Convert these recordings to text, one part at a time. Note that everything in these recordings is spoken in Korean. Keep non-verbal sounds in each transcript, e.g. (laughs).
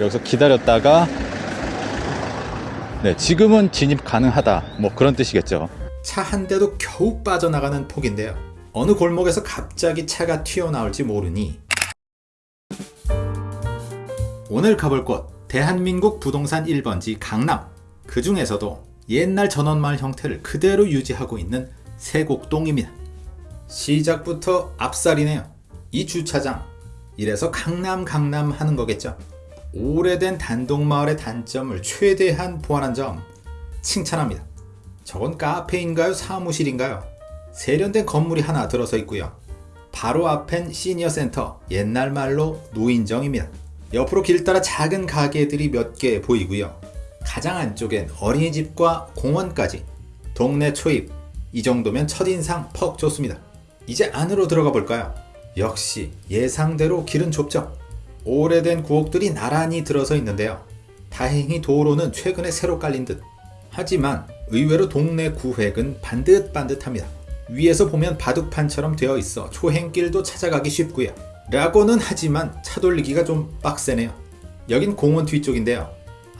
여기서 기다렸다가 네, 지금은 진입 가능하다. 뭐 그런 뜻이겠죠. 차 한 대도 겨우 빠져나가는 폭인데요. 어느 골목에서 갑자기 차가 튀어나올지 모르니 오늘 가볼 곳 대한민국 부동산 1번지 강남 그 중에서도 옛날 전원마을 형태를 그대로 유지하고 있는 세곡동입니다. 시작부터 앞살이네요. 이 주차장 이래서 강남 강남 하는 거겠죠. 오래된 단독마을의 단점을 최대한 보완한 점 칭찬합니다. 저건 카페인가요? 사무실인가요? 세련된 건물이 하나 들어서 있고요. 바로 앞엔 시니어 센터, 옛날 말로 노인정입니다. 옆으로 길 따라 작은 가게들이 몇 개 보이고요. 가장 안쪽엔 어린이집과 공원까지 동네 초입 이 정도면 첫인상 퍽 좋습니다. 이제 안으로 들어가 볼까요? 역시 예상대로 길은 좁죠. 오래된 구옥들이 나란히 들어서 있는데요. 다행히 도로는 최근에 새로 깔린 듯. 하지만 의외로 동네 구획은 반듯반듯합니다. 위에서 보면 바둑판처럼 되어 있어 초행길도 찾아가기 쉽고요. 라고는 하지만 차 돌리기가 좀 빡세네요. 여긴 공원 뒤쪽인데요.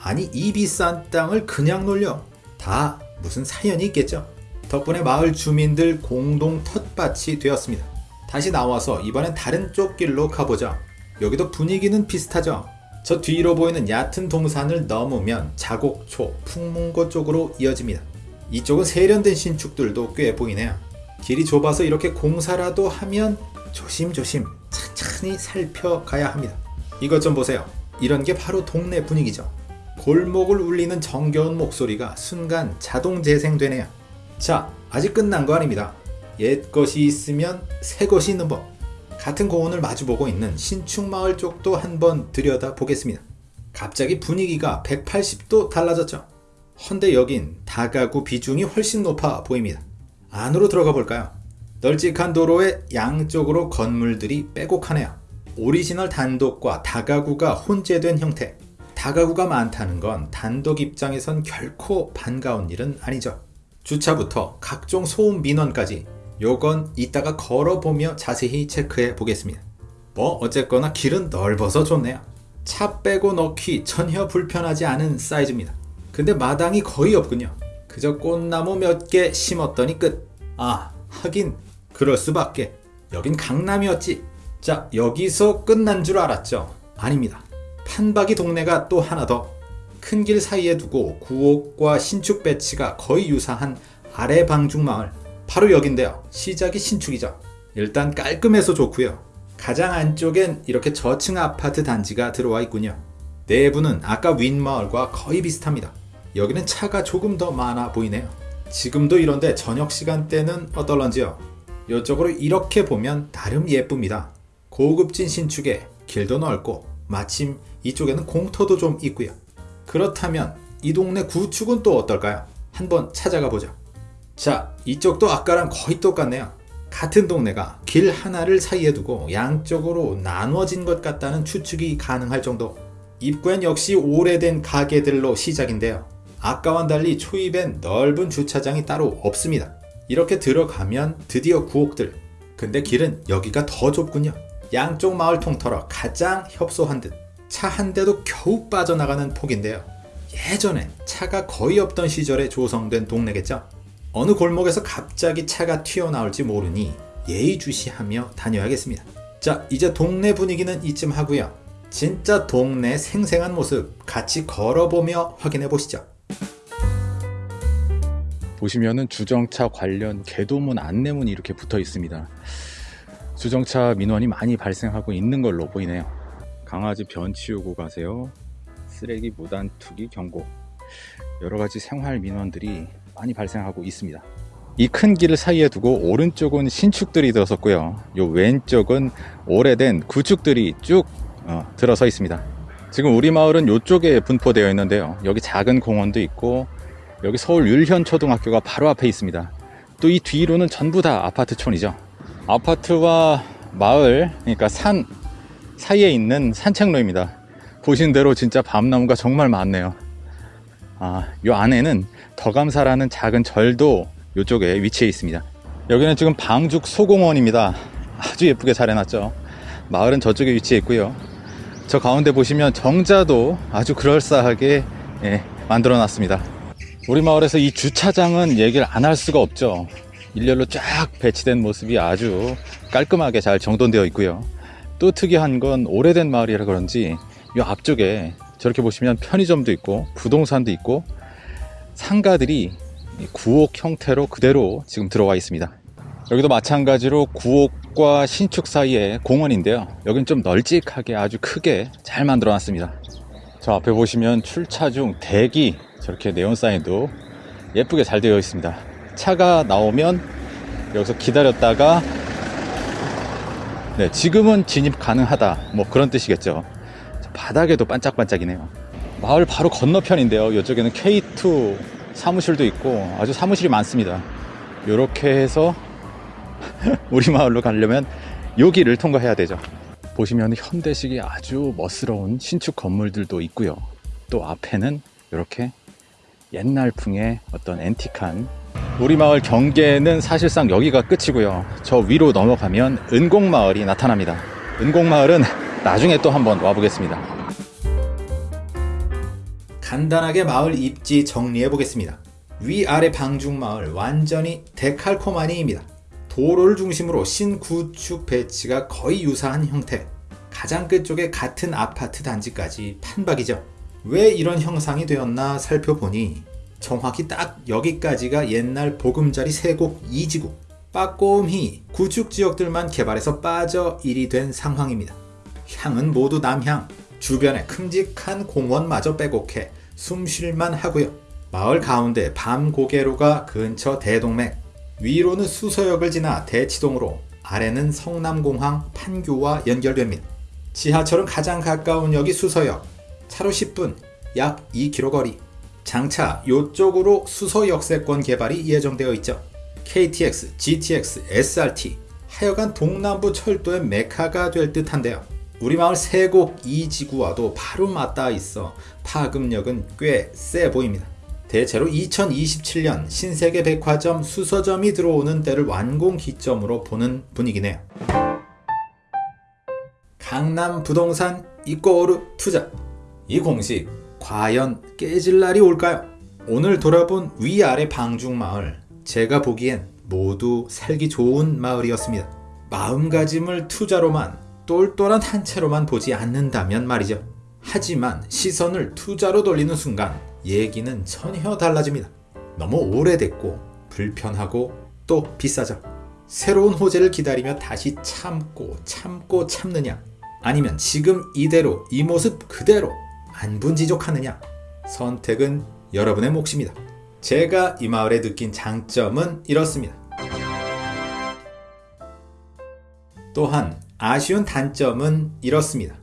아니 이 비싼 땅을 그냥 놀려. 다 무슨 사연이 있겠죠. 덕분에 마을 주민들 공동 텃밭이 되었습니다. 다시 나와서 이번엔 다른 쪽 길로 가보죠. 여기도 분위기는 비슷하죠. 저 뒤로 보이는 얕은 동산을 넘으면 자곡초, 풍문고 쪽으로 이어집니다. 이쪽은 세련된 신축들도 꽤 보이네요. 길이 좁아서 이렇게 공사라도 하면 조심조심 천천히 살펴가야 합니다. 이것 좀 보세요. 이런 게 바로 동네 분위기죠. 골목을 울리는 정겨운 목소리가 순간 자동 재생되네요. 자, 아직 끝난 거 아닙니다. 옛 것이 있으면 새 것이 있는 법. 같은 공원을 마주보고 있는 신축마을 쪽도 한번 들여다 보겠습니다. 갑자기 분위기가 180도 달라졌죠. 헌데 여긴 다가구 비중이 훨씬 높아 보입니다. 안으로 들어가 볼까요? 널찍한 도로의 양쪽으로 건물들이 빼곡하네요. 오리지널 단독과 다가구가 혼재된 형태. 다가구가 많다는 건 단독 입장에선 결코 반가운 일은 아니죠. 주차부터 각종 소음 민원까지 요건 이따가 걸어보며 자세히 체크해 보겠습니다. 뭐 어쨌거나 길은 넓어서 좋네요. 차 빼고 넣기 전혀 불편하지 않은 사이즈입니다. 근데 마당이 거의 없군요. 그저 꽃나무 몇 개 심었더니 끝. 아, 하긴 그럴 수밖에. 여긴 강남이었지. 자, 여기서 끝난 줄 알았죠? 아닙니다. 판박이 동네가 또 하나 더. 큰 길 사이에 두고 구옥과 신축 배치가 거의 유사한 아래 방중마을. 바로 여긴데요. 시작이 신축이죠. 일단 깔끔해서 좋고요. 가장 안쪽엔 이렇게 저층 아파트 단지가 들어와 있군요. 내부는 아까 윗마을과 거의 비슷합니다. 여기는 차가 조금 더 많아 보이네요. 지금도 이런데 저녁 시간대는 어떨런지요? 이쪽으로 이렇게 보면 나름 예쁩니다. 고급진 신축에 길도 넓고 마침 이쪽에는 공터도 좀 있고요. 그렇다면 이 동네 구축은 또 어떨까요? 한번 찾아가 보죠. 자, 이쪽도 아까랑 거의 똑같네요. 같은 동네가 길 하나를 사이에 두고 양쪽으로 나눠진 것 같다는 추측이 가능할 정도. 입구엔 역시 오래된 가게들로 시작인데요. 아까와는 달리 초입엔 넓은 주차장이 따로 없습니다. 이렇게 들어가면 드디어 구옥들. 근데 길은 여기가 더 좁군요. 양쪽 마을 통틀어 가장 협소한 듯. 차 한 대도 겨우 빠져나가는 폭인데요. 예전엔 차가 거의 없던 시절에 조성된 동네겠죠. 어느 골목에서 갑자기 차가 튀어나올지 모르니 예의주시하며 다녀야겠습니다. 자, 이제 동네 분위기는 이쯤 하고요. 진짜 동네 생생한 모습 같이 걸어보며 확인해 보시죠. 보시면은 주정차 관련 개도문 안내문이 이렇게 붙어 있습니다. 주정차 민원이 많이 발생하고 있는 걸로 보이네요. 강아지 변 치우고 가세요. 쓰레기 무단 투기 경고. 여러 가지 생활 민원들이 많이 발생하고 있습니다. 이 큰 길을 사이에 두고 오른쪽은 신축들이 들어섰고요. 요 왼쪽은 오래된 구축들이 쭉 어, 들어서 있습니다. 지금 우리 마을은 이쪽에 분포되어 있는데요. 여기 작은 공원도 있고 여기 서울 율현 초등학교가 바로 앞에 있습니다. 또 이 뒤로는 전부 다 아파트촌이죠. 아파트와 마을, 그러니까 산 사이에 있는 산책로입니다. 보신 대로 진짜 밤나무가 정말 많네요. 아, 요 안에는 더감사라는 작은 절도 이쪽에 위치해 있습니다. 여기는 지금 방죽 소공원입니다. 아주 예쁘게 잘 해놨죠. 마을은 저쪽에 위치해 있고요. 저 가운데 보시면 정자도 아주 그럴싸하게 예, 만들어 놨습니다. 우리 마을에서 이 주차장은 얘기를 안 할 수가 없죠. 일렬로 쫙 배치된 모습이 아주 깔끔하게 잘 정돈되어 있고요. 또 특이한 건 오래된 마을이라 그런지 이 앞쪽에 저렇게 보시면 편의점도 있고 부동산도 있고 상가들이 이 구옥 형태로 그대로 지금 들어와 있습니다. 여기도 마찬가지로 구옥과 신축 사이에 공원인데요. 여긴 좀 널찍하게 아주 크게 잘 만들어 놨습니다. 저 앞에 보시면 출차 중 대기 저렇게 네온 사인도 예쁘게 잘 되어 있습니다. 차가 나오면 여기서 기다렸다가 네, 지금은 진입 가능하다. 뭐 그런 뜻이겠죠. 저 바닥에도 반짝반짝이네요. 마을 바로 건너편인데요. 이쪽에는 K2 사무실도 있고 아주 사무실이 많습니다. 이렇게 해서 (laughs) 우리 마을로 가려면 여기를 통과해야 되죠. 보시면 현대식의 아주 멋스러운 신축 건물들도 있고요. 또 앞에는 이렇게 옛날풍의 어떤 앤틱한 우리 마을 경계는 사실상 여기가 끝이고요. 저 위로 넘어가면 은곡마을이 나타납니다. 은곡마을은 나중에 또 한번 와보겠습니다. 간단하게 마을 입지 정리해 보겠습니다. 위아래 방중마을 완전히 데칼코마니입니다. 도로를 중심으로 신구축 배치가 거의 유사한 형태. 가장 끝쪽에 같은 아파트 단지까지 판박이죠. 왜 이런 형상이 되었나 살펴보니 정확히 딱 여기까지가 옛날 보금자리 세곡 2지구 빠꼼히 구축 지역들만 개발해서 빠져 일이 된 상황입니다. 향은 모두 남향, 주변에 큼직한 공원마저 빼곡해 숨쉴만 하고요. 마을 가운데 밤고개로가 근처 대동맥, 위로는 수서역을 지나 대치동으로 아래는 성남공항 판교와 연결됩니다. 지하철은 가장 가까운 역이 수서역, 차로 10분, 약 2km 거리. 장차 요쪽으로 수서 역세권 개발이 예정되어 있죠. KTX, GTX, SRT 하여간 동남부 철도의 메카가 될 듯한데요. 우리 마을 세곡 2지구와도 바로 맞닿아 있어 파급력은 꽤 세 보입니다. 대체로 2027년 신세계 백화점 수서점이 들어오는 때를 완공 기점으로 보는 분위기네요. 강남 부동산 이꼬르 투자 이 공식 과연 깨질 날이 올까요? 오늘 돌아본 위아래 방중마을 제가 보기엔 모두 살기 좋은 마을이었습니다. 마음가짐을 투자로만 똘똘한 한 채로만 보지 않는다면 말이죠. 하지만 시선을 투자로 돌리는 순간 얘기는 전혀 달라집니다. 너무 오래됐고 불편하고 또 비싸죠. 새로운 호재를 기다리며 다시 참고 참고 참느냐 아니면 지금 이대로 이 모습 그대로 안분지족하느냐 선택은 여러분의 몫입니다. 제가 이 마을에 느낀 장점은 이렇습니다. 또한 아쉬운 단점은 이렇습니다.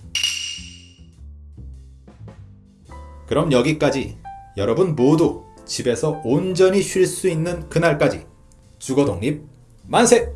그럼 여기까지 여러분 모두 집에서 온전히 쉴 수 있는 그날까지 주거 독립 만세!